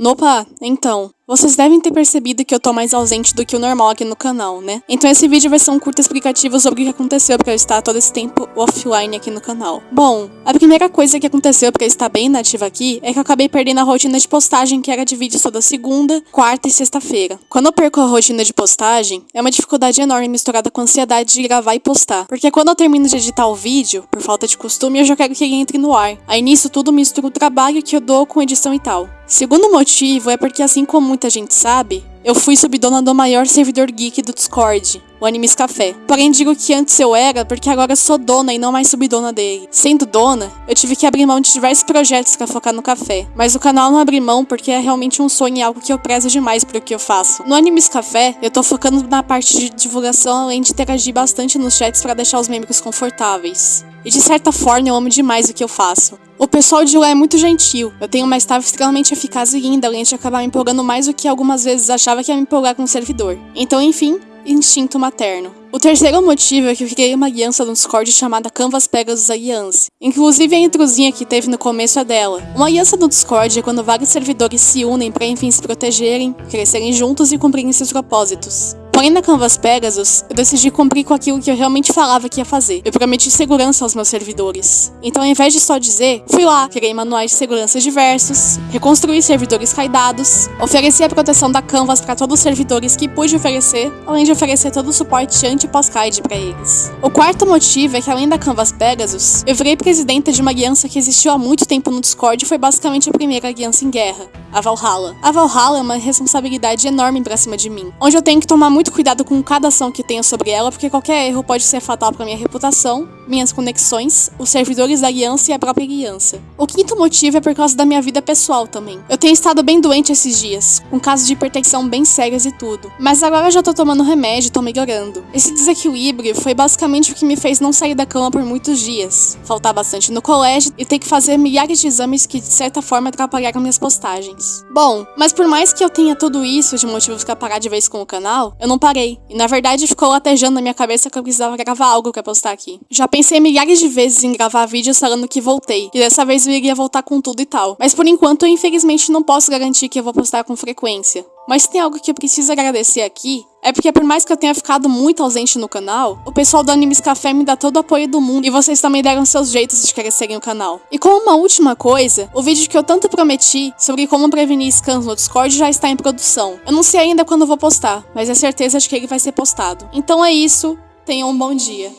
Opa, então, vocês devem ter percebido que eu tô mais ausente do que o normal aqui no canal, né? Então esse vídeo vai ser um curto explicativo sobre o que aconteceu pra eu estar todo esse tempo offline aqui no canal. Bom, a primeira coisa que aconteceu pra eu estar bem nativa aqui é que eu acabei perdendo a rotina de postagem que era de vídeos toda segunda, quarta e sexta-feira. Quando eu perco a rotina de postagem, é uma dificuldade enorme misturada com a ansiedade de gravar e postar. Porque quando eu termino de editar o vídeo, por falta de costume, eu já quero que ele entre no ar. Aí nisso tudo misturo o trabalho que eu dou com edição e tal. Segundo motivo é porque, assim como muita gente sabe, eu fui subdona do maior servidor geek do Discord, o Animes Café. Porém, digo que antes eu era porque agora sou dona e não mais subdona dele. Sendo dona, eu tive que abrir mão de diversos projetos para focar no café. Mas o canal não abri mão porque é realmente um sonho e algo que eu prezo demais pro que eu faço. No Animes Café, eu tô focando na parte de divulgação além de interagir bastante nos chats para deixar os membros confortáveis. E de certa forma eu amo demais o que eu faço. O pessoal de lá é muito gentil. Eu tenho uma staff extremamente eficaz e linda, além de acabar me empolgando mais do que algumas vezes achava que ia me empolgar com o servidor. Então, enfim, instinto materno. O terceiro motivo é que eu criei uma aliança no Discord chamada Canvas Pegasus Alliance. Inclusive a introzinha que teve no começo é dela. Uma aliança no Discord é quando vários servidores se unem para enfim se protegerem, crescerem juntos e cumprirem seus propósitos. Porém, na Canvas Pegasus, eu decidi cumprir com aquilo que eu realmente falava que ia fazer. Eu prometi segurança aos meus servidores. Então, ao invés de só dizer, fui lá, criei manuais de segurança diversos, reconstruí servidores caidados, ofereci a proteção da Canvas para todos os servidores que pude oferecer, além de oferecer todo o suporte anti e pós-CAID para eles. O quarto motivo é que, além da Canvas Pegasus, eu virei presidenta de uma aliança que existiu há muito tempo no Discord e foi basicamente a primeira aliança em guerra, a Valhalla. A Valhalla é uma responsabilidade enorme pra cima de mim, onde eu tenho que tomar muito cuidado com cada ação que tenho sobre ela, porque qualquer erro pode ser fatal para minha reputação, minhas conexões, os servidores da aliança e a própria aliança. O quinto motivo é por causa da minha vida pessoal também. Eu tenho estado bem doente esses dias, com casos de hipertensão bem sérios e tudo, mas agora eu já tô tomando remédio e tô melhorando. Esse desequilíbrio foi basicamente o que me fez não sair da cama por muitos dias, faltar bastante no colégio e ter que fazer milhares de exames que de certa forma atrapalharam minhas postagens. Bom, mas por mais que eu tenha tudo isso de motivos para parar de vez com o canal, eu não parei. E na verdade ficou latejando na minha cabeça que eu precisava gravar algo pra postar aqui. Já pensei milhares de vezes em gravar vídeos falando que voltei, que dessa vez eu iria voltar com tudo e tal. Mas por enquanto eu infelizmente não posso garantir que eu vou postar com frequência. Mas tem algo que eu preciso agradecer aqui, é porque por mais que eu tenha ficado muito ausente no canal, o pessoal do Animes Café me dá todo o apoio do mundo e vocês também deram seus jeitos de crescerem o canal. E como uma última coisa, o vídeo que eu tanto prometi sobre como prevenir scans no Discord já está em produção. Eu não sei ainda quando vou postar, mas é certeza de que ele vai ser postado. Então é isso, tenham um bom dia.